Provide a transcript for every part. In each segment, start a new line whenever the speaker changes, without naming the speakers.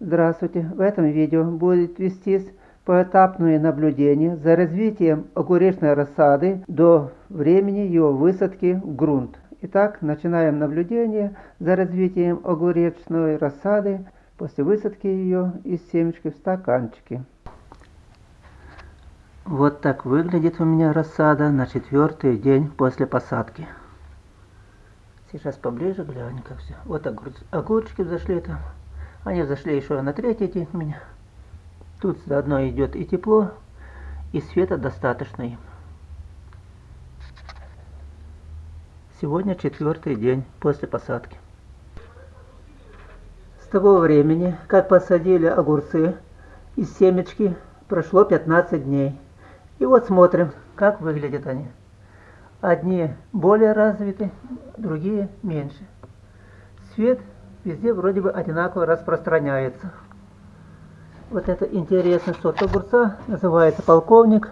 Здравствуйте! В этом видео будет вестись поэтапное наблюдение за развитием огуречной рассады до времени ее высадки в грунт. Итак, начинаем наблюдение за развитием огуречной рассады после высадки ее из семечки в стаканчики. Вот так выглядит у меня рассада на четвертый день после посадки. Сейчас поближе глянь как все. Вот огурчики зашли там. Они зашли еще на третий день меня. Тут заодно идет и тепло, и света достаточно им. Сегодня четвертый день после посадки. С того времени, как посадили огурцы из семечки, прошло 15 дней. И вот смотрим, как выглядят они. Одни более развиты, другие меньше. Свет везде вроде бы одинаково распространяется. Вот это интересный сорт огурца, называется полковник,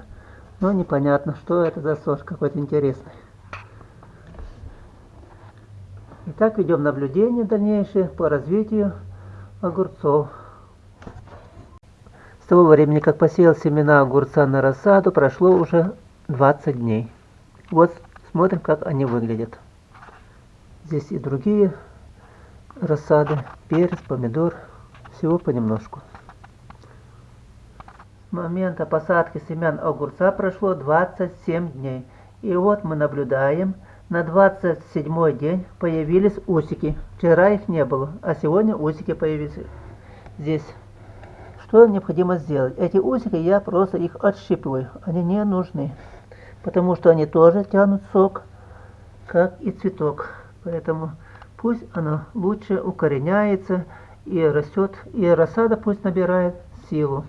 но непонятно, что это за сорт какой-то интересный. Итак, ведем наблюдение дальнейшее по развитию огурцов. С того времени, как посеял семена огурца на рассаду, прошло уже 20 дней. Вот смотрим, как они выглядят. Здесь и другие рассады, перец, помидор, всего понемножку. С момента посадки семян огурца прошло 27 дней. И вот мы наблюдаем, на 27 день появились усики. Вчера их не было, а сегодня усики появились здесь. Что необходимо сделать? Эти усики я просто их отщипываю, они не нужны. Потому что они тоже тянут сок, как и цветок. Поэтому пусть оно лучше укореняется и растет, и рассада пусть набирает силу.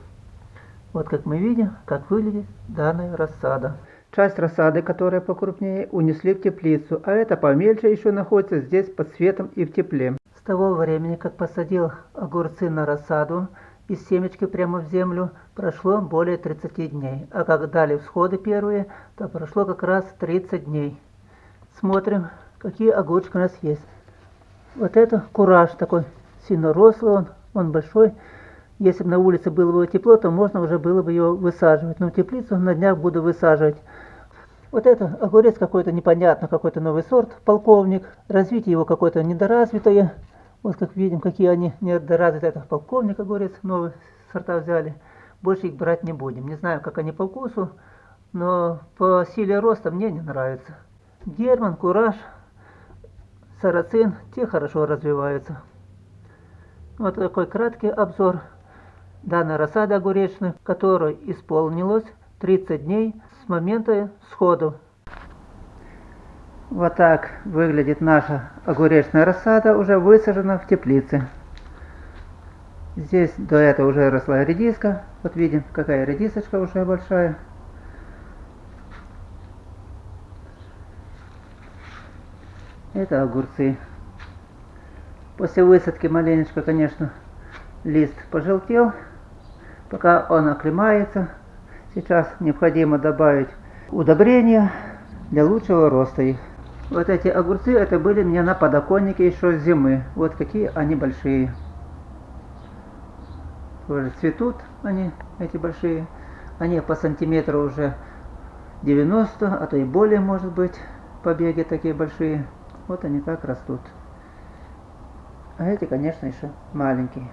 Вот как мы видим, как выглядит данная рассада. Часть рассады, которая покрупнее, унесли в теплицу, а эта помельче еще находится здесь под светом и в тепле. С того времени, как посадил огурцы на рассаду, из семечки прямо в землю прошло более 30 дней, а как дали всходы первые, то прошло как раз 30 дней. Смотрим, какие огурчики у нас есть. Вот это кураж такой, сильно рослый он, он большой. Если бы на улице было бы тепло, то можно уже было бы его высаживать. Но теплицу на днях буду высаживать. Вот это огурец какой-то непонятно, какой-то новый сорт, полковник. Развитие его какое-то недоразвитое. Вот как видим, какие они недоразвитые. Это полковник огурец, новый сорта взяли. Больше их брать не будем. Не знаю, как они по вкусу, но по силе роста мне не нравится. Герман, Кураж, Сарацин, те хорошо развиваются. Вот такой краткий обзор данной рассады огуречной, которой исполнилось 30 дней с момента сходу. Вот так выглядит наша огуречная рассада, уже высажена в теплице. Здесь до этого уже росла редиска. Вот видим, какая редисочка уже большая. Это огурцы. После высадки маленечко, конечно, лист пожелтел. Пока он оклемается, сейчас необходимо добавить удобрения для лучшего роста их. Вот эти огурцы, это были мне на подоконнике еще с зимы. Вот какие они большие. Тоже цветут они, эти большие. Они по сантиметру уже 90, а то и более может быть побеги такие большие. Вот они как растут. А эти, конечно, еще маленькие.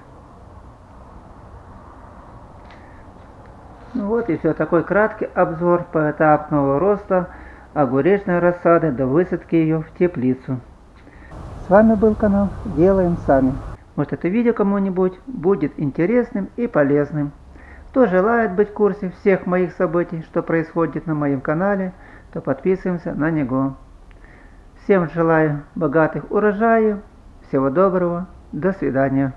Ну вот и все. Такой краткий обзор поэтапного роста огуречной рассады до высадки ее в теплицу. С вами был канал Делаем Сами. Может это видео кому-нибудь будет интересным и полезным. Кто желает быть в курсе всех моих событий, что происходит на моем канале, то подписываемся на него. Всем желаю богатых урожаев. Всего доброго. До свидания.